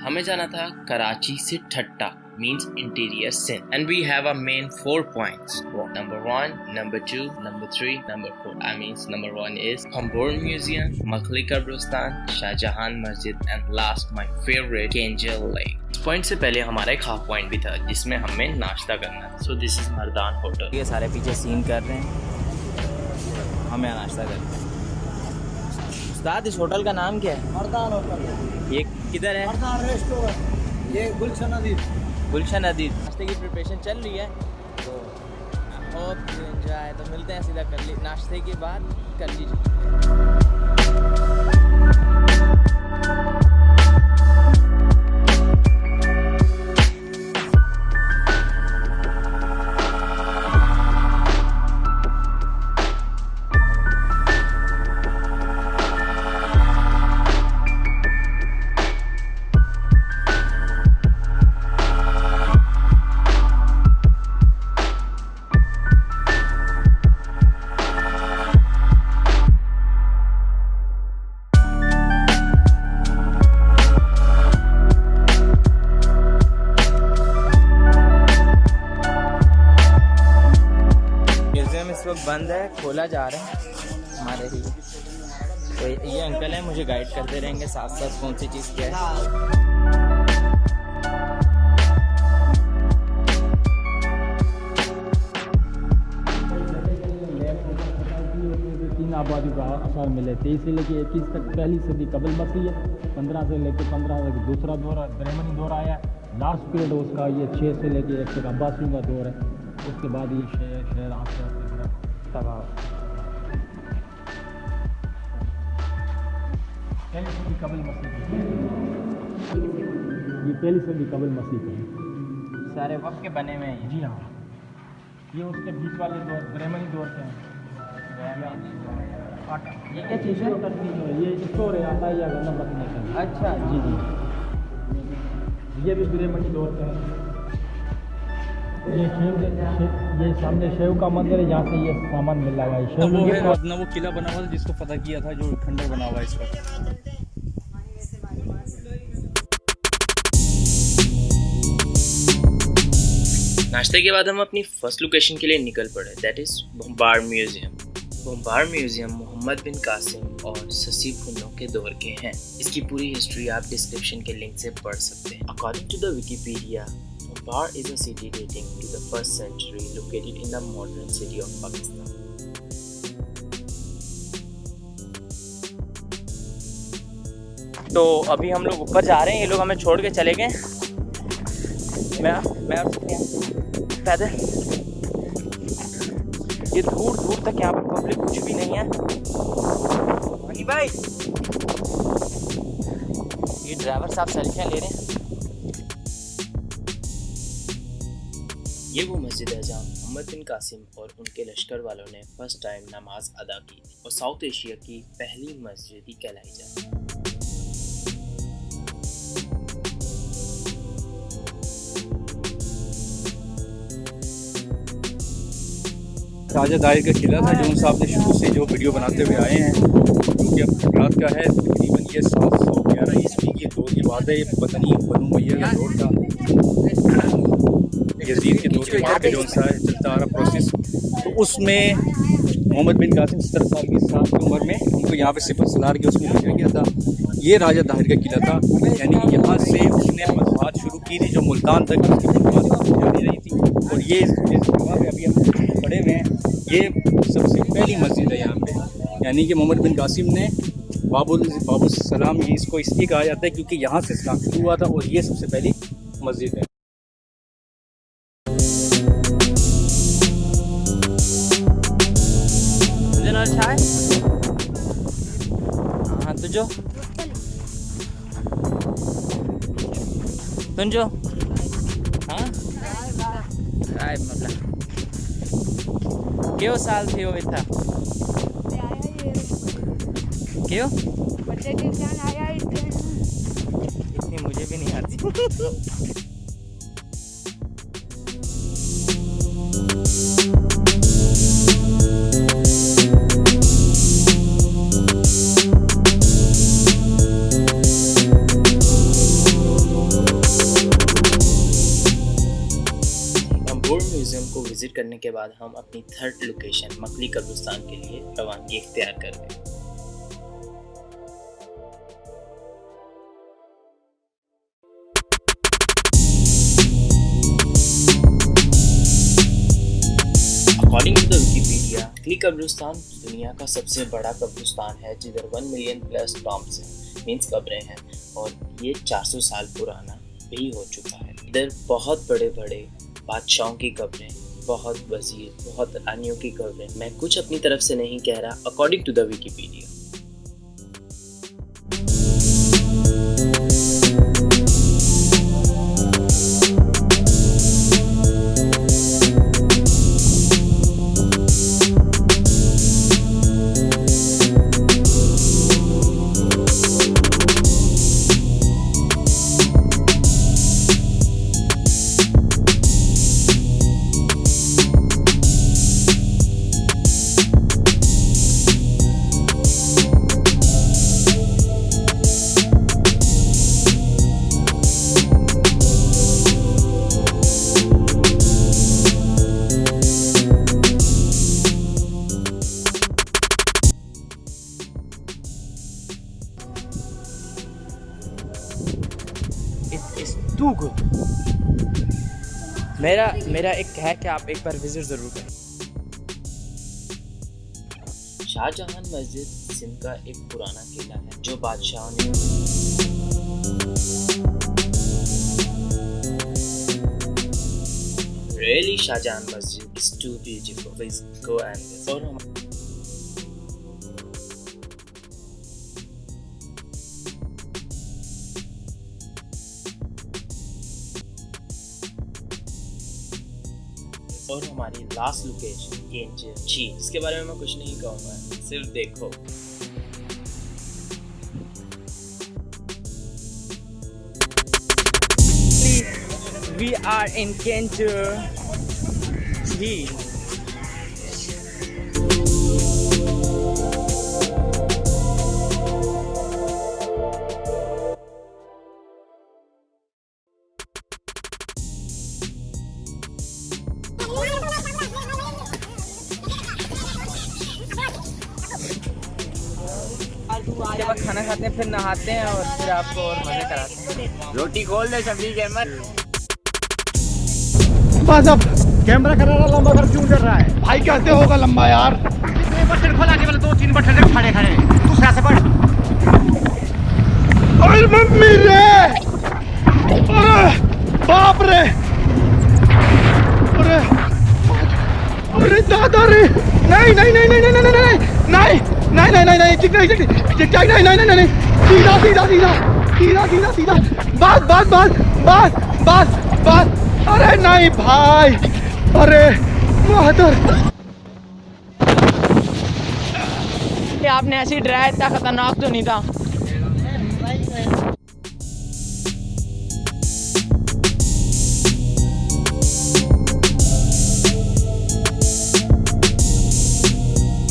हमें जाना था कराची से Thatta means interior sin and we have a main four points number one number two number three number four i means number one is Hambur Museum Makhli Kabristan Shah Jahan Masjid and last my favorite Angel Lake point से पहले हमारा एक half point भी था जिसमें हमें नाश्ता करना था so this is Mardan hotel ये सारे पीछे सीन कर रहे हैं हम यहाँ नाश्ता करते हैं उस्ताद इस होटल का नाम क्या है? मरदान होटल। ये किधर है? मरदान रेस्टोरेंट। ये गुलशन अदीब। गुलशन अदीब। नाश्ते की प्रिपरेशन चल रही है तो बहुत इंजॉय है तो मिलते हैं सीधा कर ली नाश्ते के बाद कर लीजिए। वक्त बंद है, खोला जा रहा है। हमारे ही। तो ये अंकल है, मुझे गाइड करते रहेंगे साथ साथ कौन सी चीज़ क्या है। आबादी का असर मिले तेईस से लेकर इक्कीस तक पहली सदी कबल मसीह है पंद्रह से लेकर पंद्रह तक दूसरा दौर है ब्रह्मणी दौर आया लास्ट पीरियड उसका ये छः से लेकर एक तक अब्बासियों का दौर है। उसके बाद ये शहर शहर आस्ते आस्ते तबाह पहली सदी कबल मसीह ये पहली सदी कबल मसीह है सारे वक्त के बने हुए हैं। जी हाँ। ये उसके बीच वाले दौर ब्रह्मणी दौर के हैं? ये क्या चीज़ है? ये स्टोर है आता है या रखने का अच्छा। जी जी। ये भी ब्रह्मणी दौर का है ये शिव ये सामने शिव का मंदिर है जहाँ से ये सामान मिल रहा है। शिव वो है अपना वो किला बना हुआ था जिसको पता किया था जो खंडर बना हुआ है इस वक्त नाश्ते के बाद हम अपनी फ़र्स्ट लोकेशन के लिए निकल पड़े that is Bhambore museum Bhambore museum Mohammad bin Qasim और ससी भुन्नो के दौर के हैं। इसकी पूरी हिस्ट्री आप डिस्क्रिप्शन के लिंक से पढ़ सकते हैं। According to the Wikipedia Bombay is a city dating to the first century, located in the modern city of Pakistan. तो अभी हम लोग ऊपर जा रहे हैं, ये लोग हमें छोड़ के चले गए। मैं मैं पैदल। ये दूर दूर तक यहाँ पर पब्लिक कुछ भी नहीं है। हनी भाई ये ड्राइवर साहब सेल्फियाँ ले रहे हैं। ये वो मस्जिद है जहाँ मोहम्मद बिन कासिम और उनके लश्कर वालों ने फ़र्स्ट टाइम नमाज़ अदा की और साउथ एशिया की पहली मस्जिद ही कहलाई जाती राजा दाहिर का किला था जो साहब ने शुरू से जो वीडियो बनाते हुए आए हैं क्योंकि अब गुजरात का है, तकरीबन ये सात सौ ग्यारह ईस्वी की दौर की बात है ये बनु मैया का दौर था। यजीद जो सा है प्रोसेस तो उसमें मोहम्मद बिन कासिम सत्तर साल की साल की उम्र में उनको यहाँ पे सिफर सलार के उसमें भेजा गया था। ये राजा दाहिर का किला था। यानी यहाँ से उसने मजबात शुरू की थी जो मुल्तान तक जारी रही थी। और ये इस जगह पे अभी हम खड़े हुए हैं। ये सबसे पहली मस्जिद है यहाँ पे। यानी कि मोहम्मद बिन कासिम ने बाबुल बाबुल सलाम ये इसको इसलिए कहा जाता है क्योंकि यहाँ से इस्लाम शुरू हुआ था और ये सबसे पहली मस्जिद है। तुझो तुझो हाँ मतलब क्यों साल थी वो इतना क्यों इतनी मुझे भी नहीं आती। करने के बाद हम अपनी थर्ड लोकेशन मकली कब्रिस्तान के लिए रवानगी इख्तियार कर गए according to the Wikipedia Makli कब्रिस्तान दुनिया का सबसे बड़ा कब्रिस्तान है, जिधर वन मिलियन प्लस टॉम्स हैं मीन्स कब्रें हैं, और ये 400 साल पुराना भी हो चुका है। इधर बहुत बड़े बड़े बादशाहों की कब्रें बहुत वज़ीर, बहुत रानियों की है। मैं कुछ अपनी तरफ़ से नहीं कह रहा according to the Wikipedia it is too good मेरा मेरा एक है कि आप एक बार विज़िट ज़रूर करें शाहजहां मस्जिद सिंध का एक पुराना किला है जो बादशाहों ने Really, Shahjahan Masjid is too beautiful. Please go and visit. और हमारी लास्ट लोकेशन एंजल जी इसके बारे में मैं कुछ नहीं कहूँगा, सिर्फ़ देखो We are in Kentur Sea. उसके बाद खाना खाते हैं फिर नहाते हैं और फिर आपको और मज़े कराते हैं। रोटी खोल दे शबीर अहमद बस अब कैमरा कर रहा लंबा कर क्यों कर रहा है? भाई कैसे होगा लंबा यार। बटन खोला के दो तीन बटन खड़े खड़े। दूसरा से मम्मी रे! अरे बाप रे! अरे अरे दादा रे! नहीं नहीं नहीं नहीं नहीं नहीं नहीं नहीं नहीं नहीं नहीं नहीं नहीं नहीं नहीं नहीं नहीं। सीधा सीधा सीधा सीधा सीधा सीधा। बस बस बस बस बस बस अरे नहीं भाई। अरे, बहादुर। आपने ऐसी ड्राइव इतना खतरनाक तो नहीं था?